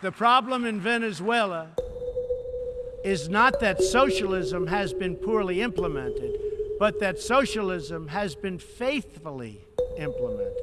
The problem in Venezuela is not that socialism has been poorly implemented, but that socialism has been faithfully implemented.